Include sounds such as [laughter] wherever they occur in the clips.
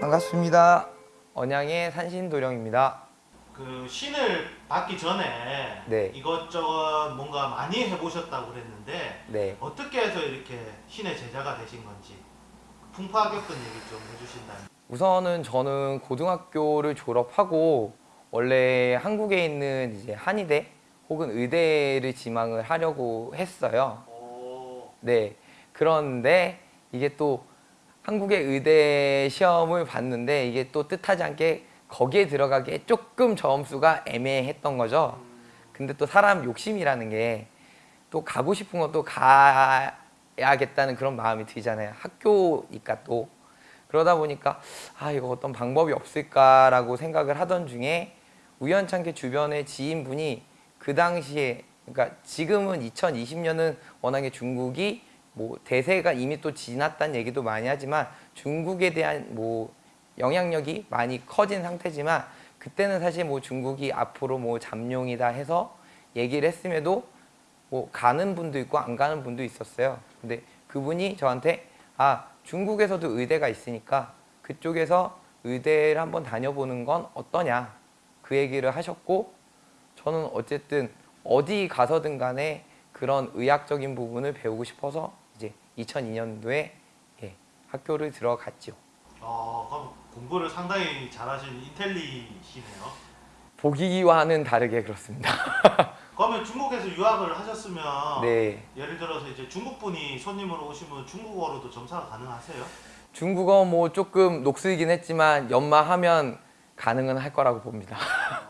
반갑습니다. 언양의 산신도령입니다. 그 신을 받기 전에 네. 이것저것 뭔가 많이 해보셨다고 그랬는데 네. 어떻게 해서 이렇게 신의 제자가 되신 건지 풍파격근 얘기 좀 해주신다면 우선은 저는 고등학교를 졸업하고 원래 한국에 있는 이제 한의대 혹은 의대를 지망을 하려고 했어요. 오, 네. 그런데 이게 또 한국의 의대 시험을 봤는데 이게 또 뜻하지 않게 거기에 들어가기에 조금 점수가 애매했던 거죠. 근데 또 사람 욕심이라는 게 또 가고 싶은 것도 가야겠다는 그런 마음이 들잖아요. 학교니까 또. 그러다 보니까 아 이거 어떤 방법이 없을까라고 생각을 하던 중에 우연찮게 주변에 지인분이 그 당시에 그러니까 지금은 2020년은 워낙에 중국이 뭐 대세가 이미 또 지났다는 얘기도 많이 하지만 중국에 대한 뭐 영향력이 많이 커진 상태지만 그때는 사실 뭐 중국이 앞으로 뭐 잠룡이다 해서 얘기를 했음에도 뭐 가는 분도 있고 안 가는 분도 있었어요. 근데 그분이 저한테 아 중국에서도 의대가 있으니까 그쪽에서 의대를 한번 다녀보는 건 어떠냐 그 얘기를 하셨고 저는 어쨌든 어디 가서든 간에 그런 의학적인 부분을 배우고 싶어서 이제 2002년도에 예, 학교를 들어갔죠. 어, 그럼 공부를 상당히 잘하신 인텔리시네요. 보기와는 다르게 그렇습니다. [laughs] 그러면 중국에서 유학을 하셨으면 네, 예를 들어서 이제 중국 분이 손님으로 오시면 중국어로도 점사가 가능하세요? 중국어 뭐 조금 녹슬긴 했지만 연마하면 가능은 할 거라고 봅니다.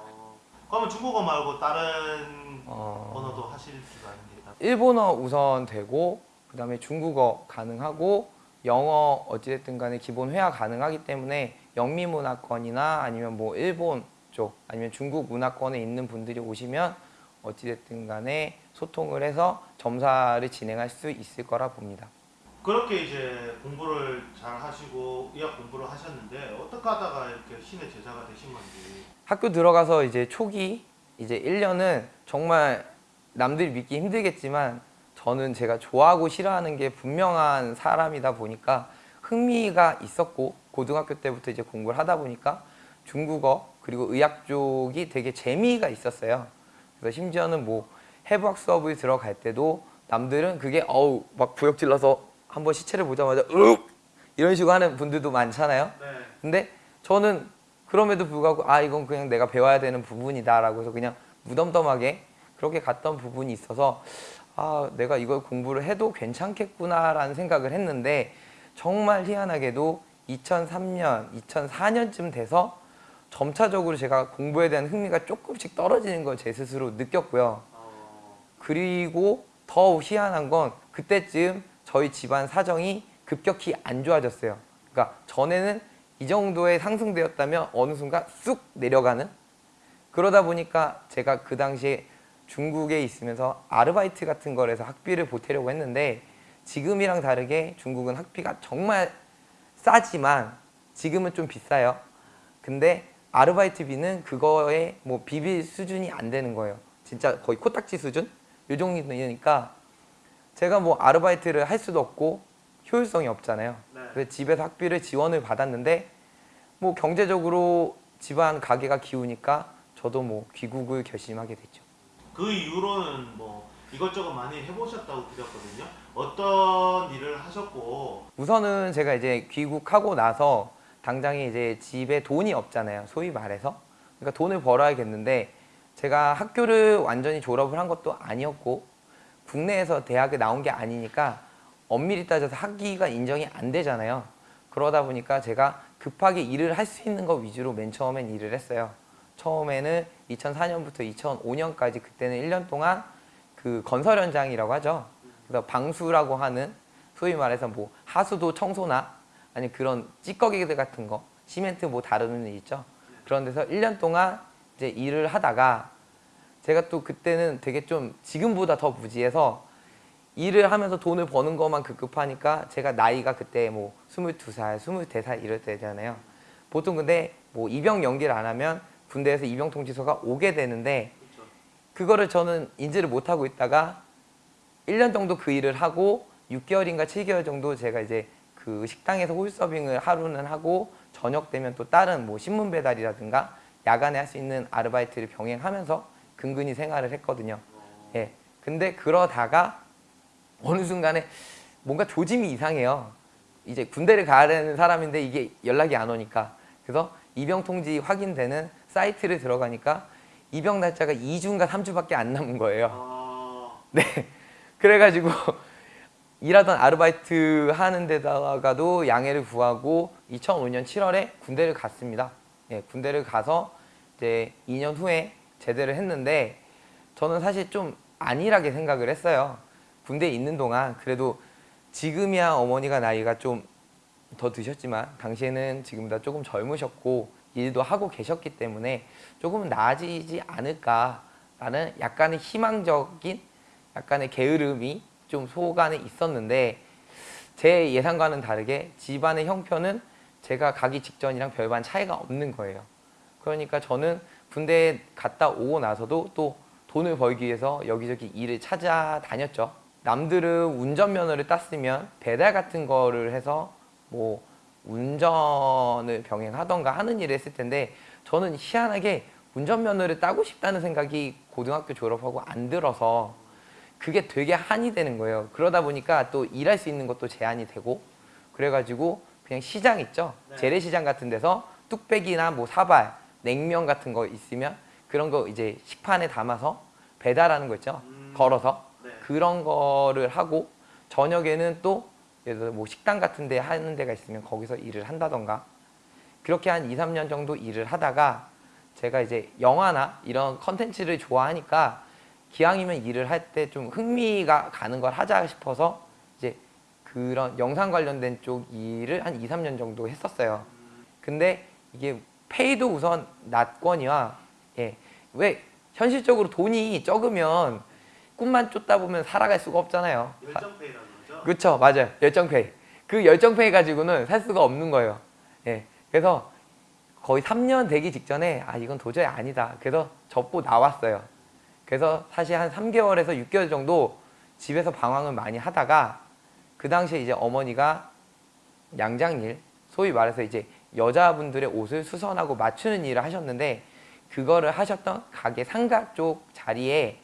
어, 그러면 중국어 말고 다른 어, 언어도 하실 있다. 일본어 우선 되고 그 다음에 중국어 가능하고 영어 어찌됐든 간에 기본 회화 가능하기 때문에 영미문화권이나 아니면 뭐 일본 쪽 아니면 중국 문화권에 있는 분들이 오시면 어찌됐든 간에 소통을 해서 점사를 진행할 수 있을 거라 봅니다. 그렇게 이제 공부를 잘 하시고 의학 공부를 하셨는데 어떻게 하다가 이렇게 신의 제자가 되신 건지 학교 들어가서 이제 초기 이제 1년은 정말 남들이 믿기 힘들겠지만 저는 제가 좋아하고 싫어하는 게 분명한 사람이다 보니까 흥미가 있었고 고등학교 때부터 이제 공부를 하다 보니까 중국어 그리고 의학 쪽이 되게 재미가 있었어요. 그래서 심지어는 뭐 해부학 수업을 들어갈 때도 남들은 그게 어우 막 부역 질러서 한번 시체를 보자마자 으 이런 식으로 하는 분들도 많잖아요. 네. 근데 저는 그럼에도 불구하고 아 이건 그냥 내가 배워야 되는 부분이다 라고 해서 그냥 무덤덤하게 그렇게 갔던 부분이 있어서 아 내가 이걸 공부를 해도 괜찮겠구나 라는 생각을 했는데 정말 희한하게도 2003년, 2004년쯤 돼서 점차적으로 제가 공부에 대한 흥미가 조금씩 떨어지는 걸 제 스스로 느꼈고요. 어, 그리고 더 희한한 건 그때쯤 저희 집안 사정이 급격히 안 좋아졌어요. 그러니까 전에는 이 정도에 상승되었다면 어느 순간 쑥 내려가는 그러다 보니까 제가 그 당시에 중국에 있으면서 아르바이트 같은 걸 해서 학비를 보태려고 했는데 지금이랑 다르게 중국은 학비가 정말 싸지만 지금은 좀 비싸요. 근데 아르바이트비는 그거에 뭐 비빌 수준이 안 되는 거예요. 진짜 거의 코딱지 수준? 요 정도니까 제가 뭐 아르바이트를 할 수도 없고 효율성이 없잖아요. 네. 그래서 집에서 학비를 지원을 받았는데 뭐 경제적으로 집안 가게가 기우니까 저도 뭐 귀국을 결심하게 됐죠. 그 이후로는 뭐 이것저것 많이 해보셨다고 드렸거든요. 어떤 일을 하셨고 우선은 제가 이제 귀국하고 나서 당장에 이제 집에 돈이 없잖아요. 소위 말해서. 그러니까 돈을 벌어야겠는데 제가 학교를 완전히 졸업을 한 것도 아니었고 국내에서 대학에 나온 게 아니니까 엄밀히 따져서 학위가 인정이 안 되잖아요. 그러다 보니까 제가 급하게 일을 할 수 있는 거 위주로 맨 처음엔 일을 했어요. 처음에는 2004년부터 2005년까지 그때는 1년 동안 그 건설 현장이라고 하죠. 그래서 방수라고 하는 소위 말해서 뭐 하수도 청소나 아니 그런 찌꺼기들 같은 거 시멘트 뭐 다루는 일 있죠. 그런 데서 1년 동안 이제 일을 하다가 제가 또 그때는 되게 좀 지금보다 더 무지해서 일을 하면서 돈을 버는 것만 급급하니까 제가 나이가 그때 뭐 22살, 23살 이럴 때잖아요. 보통 근데 뭐 입영 연기를 안 하면 군대에서 입영 통지서가 오게 되는데. 그거를 저는 인지를 못하고 있다가 1년 정도 그 일을 하고 6개월인가 7개월 정도 제가 이제 그 식당에서 홀서빙을 하루는 하고 저녁 되면 또 다른 뭐 신문 배달이라든가 야간에 할 수 있는 아르바이트를 병행하면서 근근히 생활을 했거든요. 어, 예. 근데 그러다가 어느 순간에 뭔가 조짐이 이상해요. 이제 군대를 가야 되는 사람인데 이게 연락이 안 오니까. 그래서 입영 통지 확인되는 사이트를 들어가니까 입영 날짜가 2주인가 3주밖에 안 남은 거예요. 아, 네. 그래가지고 일하던 아르바이트 하는 데다가도 양해를 구하고 2005년 7월에 군대를 갔습니다. 예, 군대를 가서 이제 2년 후에 제대를 했는데 저는 사실 좀 안일하게 생각을 했어요. 군대에 있는 동안 그래도 지금이야 어머니가 나이가 좀 더 드셨지만 당시에는 지금보다 조금 젊으셨고 일도 하고 계셨기 때문에 조금 나아지지 않을까라는 약간의 희망적인 약간의 게으름이 좀 속안에 있었는데 제 예상과는 다르게 집안의 형편은 제가 가기 직전이랑 별반 차이가 없는 거예요. 그러니까 저는 군대에 갔다 오고 나서도 또 돈을 벌기 위해서 여기저기 일을 찾아다녔죠. 남들은 운전면허를 땄으면 배달 같은 거를 해서 뭐 운전을 병행하던가 하는 일을 했을 텐데 저는 희한하게 운전면허를 따고 싶다는 생각이 고등학교 졸업하고 안 들어서 그게 되게 한이 되는 거예요. 그러다 보니까 또 일할 수 있는 것도 제한이 되고 그래가지고 그냥 시장 있죠. 네. 재래시장 같은 데서 뚝배기나 뭐 사발, 냉면 같은 거 있으면 그런 거 이제 식판에 담아서 배달하는 거 있죠. 음. 걸어서 네. 그런 거를 하고 저녁에는 또 예를 들어 뭐 식당 같은 데 하는 데가 있으면 거기서 일을 한다던가 그렇게 한 2, 3년 정도 일을 하다가 제가 이제 영화나 이런 컨텐츠를 좋아하니까 기왕이면 일을 할 때 좀 흥미가 가는 걸 하자 싶어서 이제 그런 영상 관련된 쪽 일을 한 2, 3년 정도 했었어요. 근데 이게 페이도 우선 낮거니와 예. 왜 현실적으로 돈이 적으면 꿈만 쫓다 보면 살아갈 수가 없잖아요. 열정페이라는 거죠. 그렇죠, 맞아요. 열정페이. 그 열정페이 가지고는 살 수가 없는 거예요. 예. 그래서 거의 3년 되기 직전에 아 이건 도저히 아니다. 그래서 접고 나왔어요. 그래서 사실 한 3개월에서 6개월 정도 집에서 방황을 많이 하다가 그 당시에 이제 어머니가 양장일, 소위 말해서 이제 여자분들의 옷을 수선하고 맞추는 일을 하셨는데 그거를 하셨던 가게 상가 쪽 자리에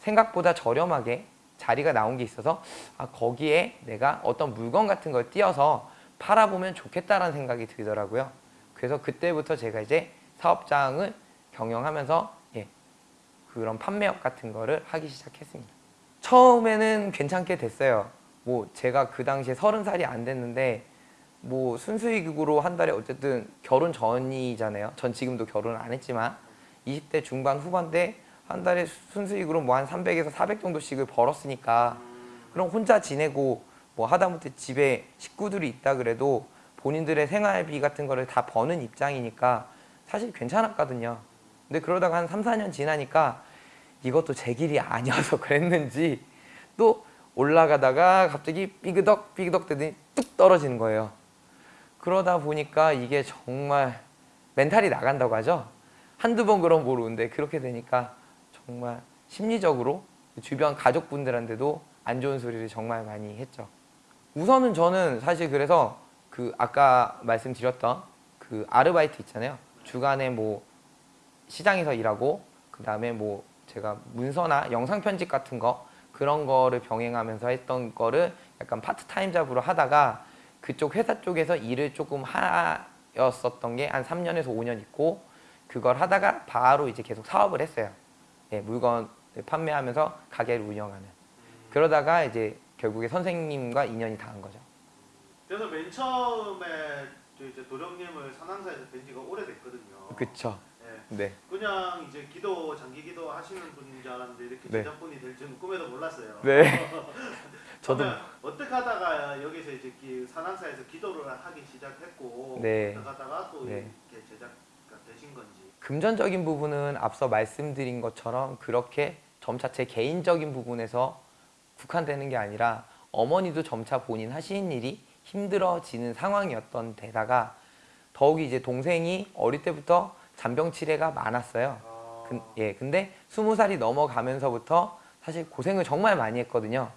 생각보다 저렴하게 자리가 나온 게 있어서 아, 거기에 내가 어떤 물건 같은 걸 띄어서 팔아보면 좋겠다라는 생각이 들더라고요. 그래서 그때부터 제가 이제 사업장을 경영하면서 예, 그런 판매업 같은 거를 하기 시작했습니다. 처음에는 괜찮게 됐어요. 뭐 제가 그 당시에 서른 살이 안 됐는데 뭐 순수익으로 한 달에 어쨌든 결혼 전이잖아요. 전 지금도 결혼을 안 했지만 20대 중반 후반 때 한 달에 순수익으로 뭐 한 300에서 400 정도씩을 벌었으니까 음, 그럼 혼자 지내고 뭐 하다못해 집에 식구들이 있다 그래도 본인들의 생활비 같은 거를 다 버는 입장이니까 사실 괜찮았거든요. 근데 그러다가 한 3, 4년 지나니까 이것도 제 길이 아니어서 [laughs] 그랬는지 또 올라가다가 갑자기 삐그덕 삐그덕 되더니 뚝 떨어지는 거예요. 그러다 보니까 이게 정말 멘탈이 나간다고 하죠. 한두 번 그럼 모르는데 그렇게 되니까 정말 심리적으로 주변 가족분들한테도 안 좋은 소리를 정말 많이 했죠. 우선은 저는 사실 그래서 그 아까 말씀드렸던 그 아르바이트 있잖아요. 주간에 뭐 시장에서 일하고 그 다음에 뭐 제가 문서나 영상 편집 같은 거 그런 거를 병행하면서 했던 거를 약간 파트타임 잡으로 하다가 그쪽 회사 쪽에서 일을 조금 하였었던 게 한 3년에서 5년 있고 그걸 하다가 바로 이제 계속 사업을 했어요. 예, 물건 판매하면서 가게를 운영하는. 그러다가 이제 결국에 선생님과 인연이 닿은 거죠. 그래서 맨 처음에 저 이제 도령님을 산항사에서 뵌 지가 오래됐거든요. 그쵸. 예. 네. 그냥 이제 기도 장기 기도 하시는 분인 줄 알았는데 이렇게 네. 제자분이 될 줄은 꿈에도 몰랐어요. 네. [laughs] 저도 어떻게 하다가 여기서 이제 기- 산항사에서 기도를 하기 시작했고 네. 어떻게 하다가 또 네. 이렇게 제자가 되신 건지. 금전적인 부분은 앞서 말씀드린 것처럼 그렇게 점차 제 개인적인 부분에서 국한되는 게 아니라 어머니도 점차 본인 하시는 일이 힘들어지는 상황이었던 데다가 더욱이 이제 동생이 어릴 때부터 잔병 치레가 많았어요. 아, 근, 예, 근데 스무 살이 넘어가면서부터 사실 고생을 정말 많이 했거든요.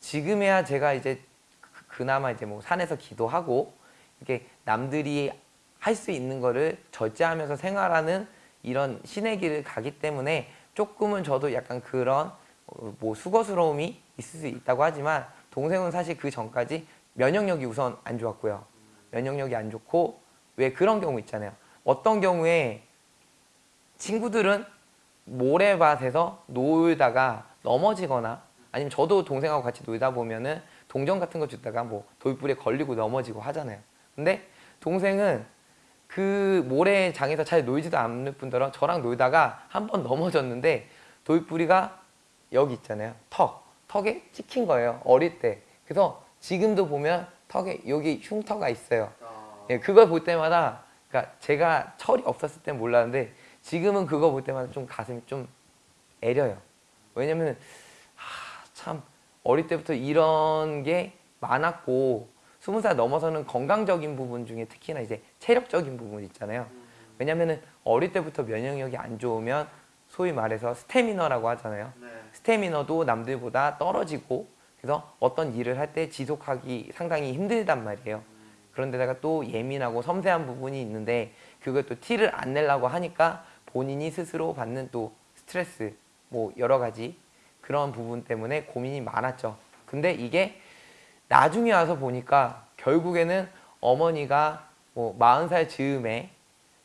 지금에야 제가 이제 그- 그나마 이제 뭐 산에서 기도하고 이렇게 남들이 할 수 있는 거를 절제하면서 생활하는 이런 신의 길을 가기 때문에 조금은 저도 약간 그런 어, 뭐 수고스러움이 있을 수 있다고 하지만 동생은 사실 그 전까지 면역력이 우선 안 좋았고요. 면역력이 안 좋고 왜 그런 경우 있잖아요. 어떤 경우에 친구들은 모래밭에서 놀다가 넘어지거나 아니면 저도 동생하고 같이 놀다 보면은 동전 같은 거 주다가 뭐 돌불에 걸리고 넘어지고 하잖아요. 근데 동생은 그 모래장에서 잘 놀지도 않는 분들은 저랑 놀다가 한 번 넘어졌는데 돌뿌리가 여기 있잖아요. 턱. 턱에 찍힌 거예요. 어릴 때. 그래서 지금도 보면 턱에 여기 흉터가 있어요. 아, 예, 그걸 볼 때마다 그러니까 제가 철이 없었을 땐 몰랐는데 지금은 그거 볼 때마다 좀 가슴이 좀 애려요. 왜냐면 하, 참 어릴 때부터 이런 게 많았고 스무 살 넘어서는 건강적인 부분 중에 특히나 이제 체력적인 부분 있잖아요. 음, 왜냐면은 어릴 때부터 면역력이 안 좋으면 소위 말해서 스태미너라고 하잖아요. 네. 스태미너도 남들보다 떨어지고 그래서 어떤 일을 할 때 지속하기 상당히 힘들단 말이에요. 그런데다가 또 예민하고 섬세한 부분이 있는데 그걸 또 티를 안 내려고 하니까 본인이 스스로 받는 또 스트레스 뭐 여러 가지 그런 부분 때문에 고민이 많았죠. 근데 이게 나중에 와서 보니까 결국에는 어머니가 뭐 40살 즈음에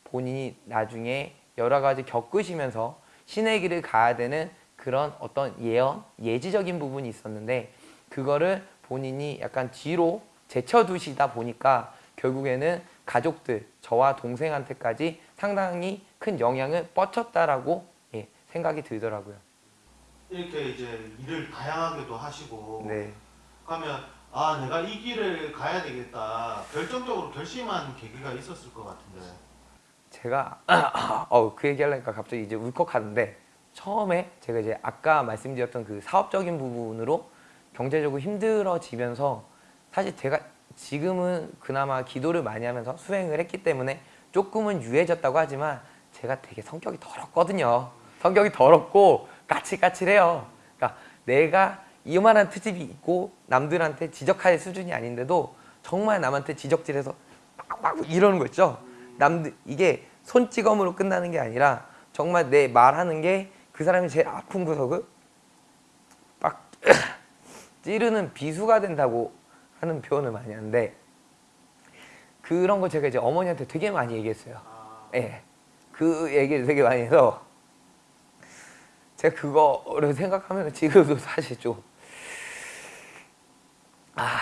본인이 나중에 여러 가지 겪으시면서 신의 길을 가야 되는 그런 어떤 예언, 예지적인 부분이 있었는데 그거를 본인이 약간 뒤로 제쳐두시다 보니까 결국에는 가족들, 저와 동생한테까지 상당히 큰 영향을 뻗쳤다라고 예, 생각이 들더라고요. 이렇게 이제 일을 다양하게도 하시고 네. 그러면 아 내가 이 길을 가야 되겠다 결정적으로 결심한 계기가 있었을 것 같은데 제가 [clears throat] 어, 그 얘기하려니까 갑자기 이제 울컥하는데 처음에 제가 이제 아까 말씀드렸던 그 사업적인 부분으로 경제적으로 힘들어지면서 사실 제가 지금은 그나마 기도를 많이 하면서 수행을 했기 때문에 조금은 유해졌다고 하지만 제가 되게 성격이 더럽거든요. 성격이 더럽고 까칠까칠해요. 그러니까 내가 이만한 트집이 있고 남들한테 지적할 수준이 아닌데도 정말 남한테 지적질해서 막 이러는 거 있죠. 남들 이게 손찌검으로 끝나는 게 아니라 정말 내 말하는 게 그 사람이 제일 아픈 구석을 빡 [clears throat] 찌르는 비수가 된다고 하는 표현을 많이 하는데 그런 거 제가 이제 어머니한테 되게 많이 얘기했어요. 아, 예. 그 얘기를 되게 많이 해서 제가 그거를 생각하면 지금도 사실 좀 아,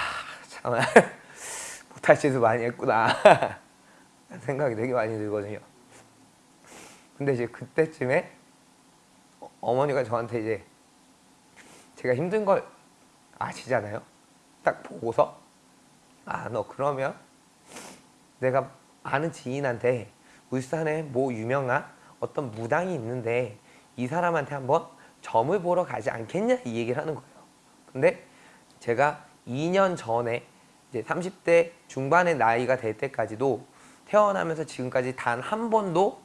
참 [laughs] 못할 짓을 많이 했구나 [laughs] 생각이 되게 많이 들거든요. 근데 이제 그때쯤에 어- 어머니가 저한테 이제 제가 힘든 걸 아시잖아요. 딱 보고서 아 너 그러면 내가 아는 지인한테 울산에 뭐 유명한 어떤 무당이 있는데 이 사람한테 한번 점을 보러 가지 않겠냐 이 얘기를 하는 거예요. 근데 제가 2년 전에 이제 30대 중반의 나이가 될 때까지도 태어나면서 지금까지 단 한 번도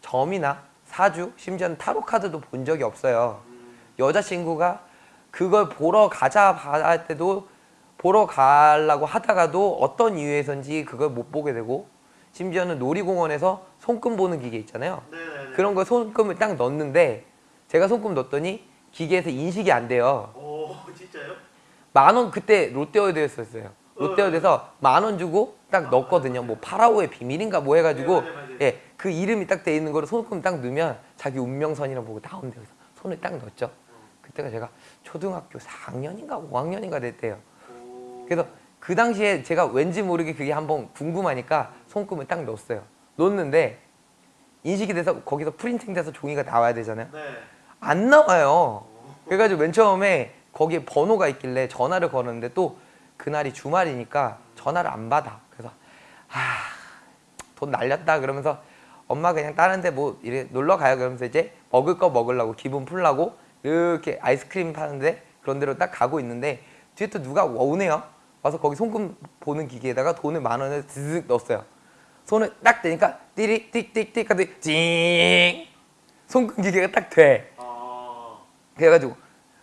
점이나 사주 심지어는 타로 카드도 본 적이 없어요. 여자친구가 그걸 보러 가자 할 때도 보러 가려고 하다가도 어떤 이유에선지 그걸 못 보게 되고 심지어는 놀이공원에서 손금 보는 기계 있잖아요. 네네네 그런 거 손금을 딱 넣는데 제가 손금 넣었더니 기계에서 인식이 안 돼요. 오 [laughs] 진짜요? 만 원 그때 롯데월드였었어요. 롯데월드에서 만 원 주고 딱 넣었거든요. 뭐 파라오의 비밀인가 뭐 해가지고 네. 예그 이름이 딱 돼 있는 거를 손금 딱 넣으면 자기 운명선이라고 보고 나온대요. 그래서 손을 딱 넣었죠. 그때가 제가 초등학교 4학년인가 5학년인가 됐대요. 오, 그래서 그 당시에 제가 왠지 모르게 그게 한번 궁금하니까 손금을 딱 넣었어요. 넣었는데 인식이 돼서 거기서 프린팅 돼서 종이가 나와야 되잖아요. 네 안 나와요. 그래가지고 맨 처음에 거기에 번호가 있길래 전화를 걸었는데 또 그날이 주말이니까 전화를 안 받아. 그래서 아, 돈 날렸다 그러면서 엄마 그냥 다른 데 뭐 이래 놀러 가요 그러면서 이제 먹을 거 먹으려고 기분 풀라고 이렇게 아이스크림 파는데 그런 데로 딱 가고 있는데 뒤에 또 누가 오네요. 와서 거기 송금 보는 기계에다가 돈을 만 원을 드득 넣었어요. 손을 딱 대니까 띠리 띡띡띡 하더니 찡 손끈기계가 딱 돼. 아, 그래가지고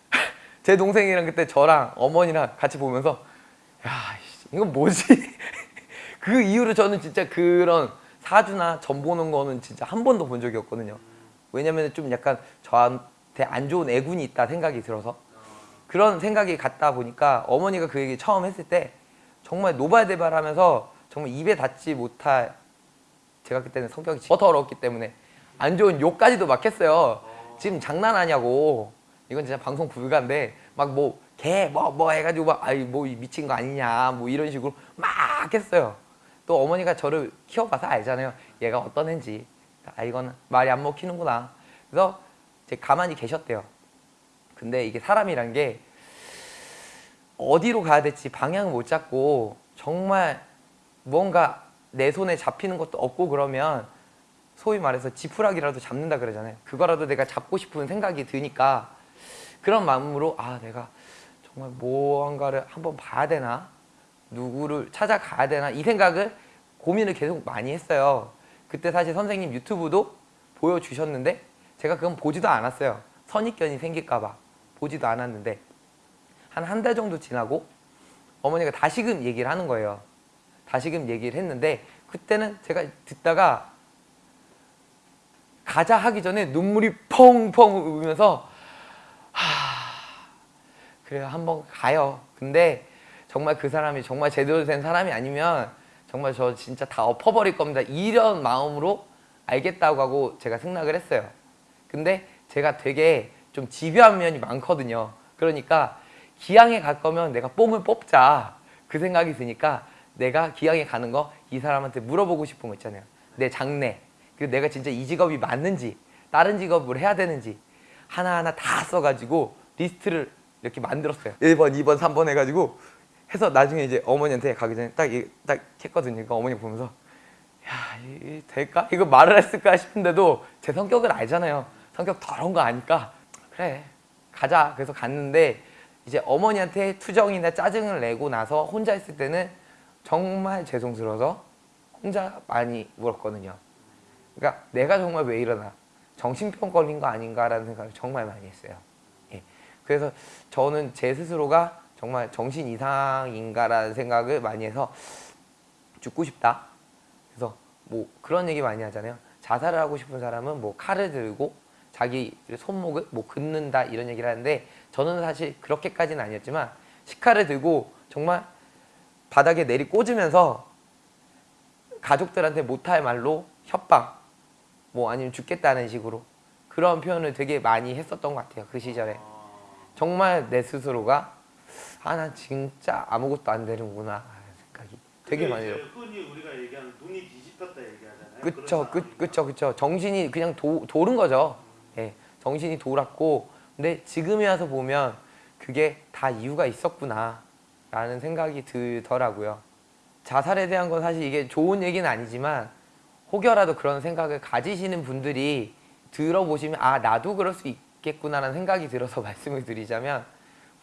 [laughs] 제 동생이랑 그때 저랑 어머니랑 같이 보면서 야 이건 뭐지? [laughs] 그 이후로 저는 진짜 그런 사주나 점 보는 거는 진짜 한 번도 본 적이 없거든요. 왜냐면 좀 약간 저한테 안 좋은 애군이 있다 생각이 들어서 그런 생각이 갔다 보니까 어머니가 그 얘기 처음 했을 때 정말 노발대발하면서 정말 입에 닿지 못할 제가 그때는 성격이 더러웠기 때문에 안 좋은 욕까지도 막 했어요. 지금 장난하냐고. 이건 진짜 방송 불가인데 막 뭐 개 뭐뭐 해가지고 막 아이 뭐 미친 거 아니냐 뭐 이런 식으로 막 했어요. 또 어머니가 저를 키워봐서 알잖아요. 얘가 어떤 애인지. 아 이거는 말이 안 먹히는구나. 그래서 이제 가만히 계셨대요. 근데 이게 사람이란 게 어디로 가야 될지 방향을 못 잡고 정말 뭔가 내 손에 잡히는 것도 없고 그러면 소위 말해서 지푸라기라도 잡는다 그러잖아요. 그거라도 내가 잡고 싶은 생각이 드니까 그런 마음으로 아 내가 정말 무언가를 한번 봐야 되나 누구를 찾아가야 되나 이 생각을 고민을 계속 많이 했어요. 그때 사실 선생님 유튜브도 보여주셨는데 제가 그건 보지도 않았어요. 선입견이 생길까봐 보지도 않았는데 한 한 달 정도 지나고 어머니가 다시금 얘기를 하는 거예요. 다시금 얘기를 했는데 그때는 제가 듣다가 가자 하기 전에 눈물이 펑펑 울면서 하 그래요 한번 가요. 근데 정말 그 사람이 정말 제대로 된 사람이 아니면 정말 저 진짜 다 엎어버릴 겁니다. 이런 마음으로 알겠다고 하고 제가 승낙을 했어요. 근데 제가 되게 좀 집요한 면이 많거든요. 그러니까 기양에 갈 거면 내가 뽕을 뽑자 그 생각이 드니까 내가 기양에 가는 거 이 사람한테 물어보고 싶은 거 있잖아요. 내 장래 그리고 내가 진짜 이 직업이 맞는지 다른 직업을 해야 되는지 하나하나 다 써가지고 리스트를 이렇게 만들었어요. 1번, 2번, 3번 해가지고 해서 나중에 이제 어머니한테 가기 전에 딱, 이- 딱 했거든요. 그러니까 어머니 보면서 야, 이 될까? 이거 말을 했을까 싶은데도 제 성격을 알잖아요. 성격 더러운 거 아니까 그래 가자. 그래서 갔는데 이제 어머니한테 투정이나 짜증을 내고 나서 혼자 있을 때는 정말 죄송스러워서 혼자 많이 울었거든요. 그러니까 내가 정말 왜 이러나 정신병 걸린 거 아닌가라는 생각을 정말 많이 했어요. 예. 그래서 저는 제 스스로가 정말 정신 이상인가라는 생각을 많이 해서 죽고 싶다. 그래서 뭐 그런 얘기 많이 하잖아요. 자살을 하고 싶은 사람은 뭐 칼을 들고 자기 손목을 뭐 긋는다 이런 얘기를 하는데 저는 사실 그렇게까지는 아니었지만 식칼을 들고 정말 바닥에 내리 꽂으면서 가족들한테 못할 말로 협박 뭐 아니면 죽겠다는 식으로 그런 표현을 되게 많이 했었던 것 같아요 그 시절에 아, 정말 내 스스로가 아 난 진짜 아무것도 안 되는구나 생각이 되게 많이 들어요 흔히 우리가 얘기하는 눈이 뒤집혔다 얘기하잖아요. 그쵸 그? 그쵸 그쵸 정신이 그냥 도, 도른 거죠 예 정신이 돌았고 근데 지금에 와서 보면 그게 다 이유가 있었구나 라는 생각이 들더라고요 자살에 대한 건 사실 이게 좋은 얘기는 아니지만 혹여라도 그런 생각을 가지시는 분들이 들어보시면 아 나도 그럴 수 있겠구나라는 생각이 들어서 [laughs] 말씀을 드리자면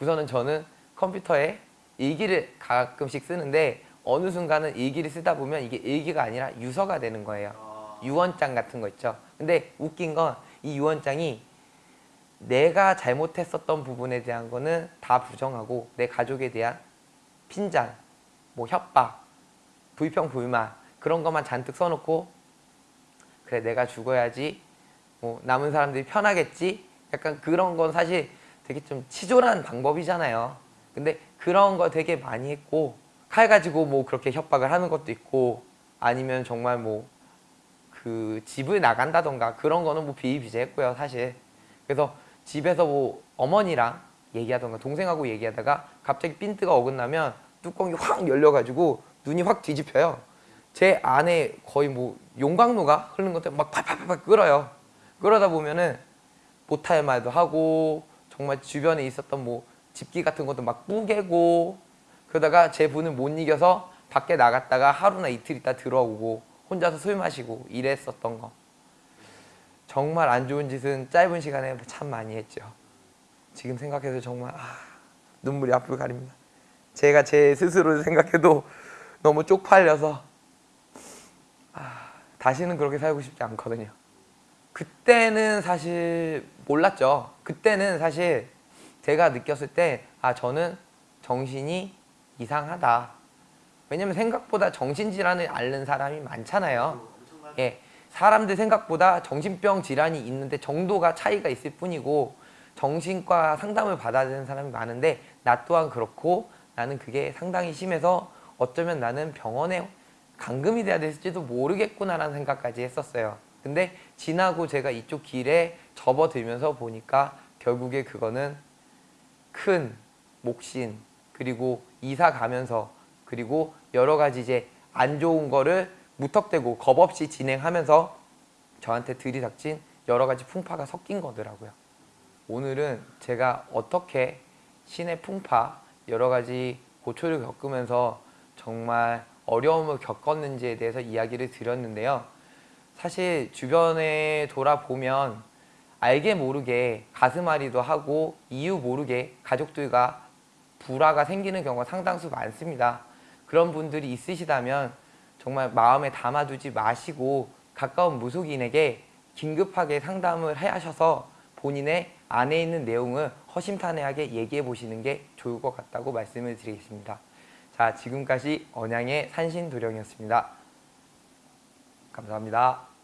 우선은 저는 컴퓨터에 일기를 가끔씩 쓰는데 어느 순간은 일기를 쓰다 보면 이게 일기가 아니라 유서가 되는 거예요. 아, 유언장 같은 거 있죠. 근데 웃긴 건 이 유언장이 내가 잘못했었던 부분에 대한 거는 다 부정하고 내 가족에 대한 핀잔, 뭐 협박, 불평, 불만 그런 것만 잔뜩 써놓고 그래 내가 죽어야지 뭐 남은 사람들이 편하겠지 약간 그런 건 사실 되게 좀 치졸한 방법이잖아요. 근데 그런 거 되게 많이 했고 칼 가지고 뭐 그렇게 협박을 하는 것도 있고 아니면 정말 뭐 그 집을 나간다던가 그런 거는 뭐 비일비재했고요 사실 그래서 집에서 뭐 어머니랑 얘기하던가 동생하고 얘기하다가 갑자기 핀트가 어긋나면 뚜껑이 확 열려가지고 눈이 확 뒤집혀요. 제 안에 거의 뭐 용광로가 흐르는 것처럼 막 팔팔팔 끓어요. 그러다 보면은 못할 말도 하고 정말 주변에 있었던 뭐 집기 같은 것도 막 뿌개고 그러다가 제 분을 못 이겨서 밖에 나갔다가 하루나 이틀 있다 들어오고 혼자서 술 마시고 이랬었던 거 정말 안 좋은 짓은 짧은 시간에 참 많이 했죠 지금 생각해도 정말 아, 눈물이 앞을 가립니다 제가 제 스스로를 생각해도 너무 쪽팔려서 다시는 그렇게 살고 싶지 않거든요. 그때는 사실 몰랐죠. 그때는 사실 제가 느꼈을 때, 아, 저는 정신이 이상하다. 왜냐면 생각보다 정신질환을 앓는 사람이 많잖아요. 예, 사람들 생각보다 정신병 질환이 있는데 정도가 차이가 있을 뿐이고 정신과 상담을 받아야 되는 사람이 많은데 나 또한 그렇고 나는 그게 상당히 심해서 어쩌면 나는 병원에 감금이 돼야 될지도 모르겠구나라는 생각까지 했었어요. 근데 지나고 제가 이쪽 길에 접어들면서 보니까 결국에 그거는 큰 목신 그리고 이사 가면서 그리고 여러 가지 이제 안 좋은 거를 무턱대고 겁 없이 진행하면서 저한테 들이닥친 여러 가지 풍파가 섞인 거더라고요. 오늘은 제가 어떻게 신의 풍파 여러 가지 고초를 겪으면서 정말 어려움을 겪었는지에 대해서 이야기를 드렸는데요. 사실 주변에 돌아보면 알게 모르게 가슴앓이도 하고 이유 모르게 가족들과 불화가 생기는 경우가 상당수 많습니다. 그런 분들이 있으시다면 정말 마음에 담아두지 마시고 가까운 무속인에게 긴급하게 상담을 하셔서 본인의 안에 있는 내용을 허심탄회하게 얘기해 보시는 게 좋을 것 같다고 말씀을 드리겠습니다. 자, 지금까지 언양의 산신도령이었습니다. 감사합니다.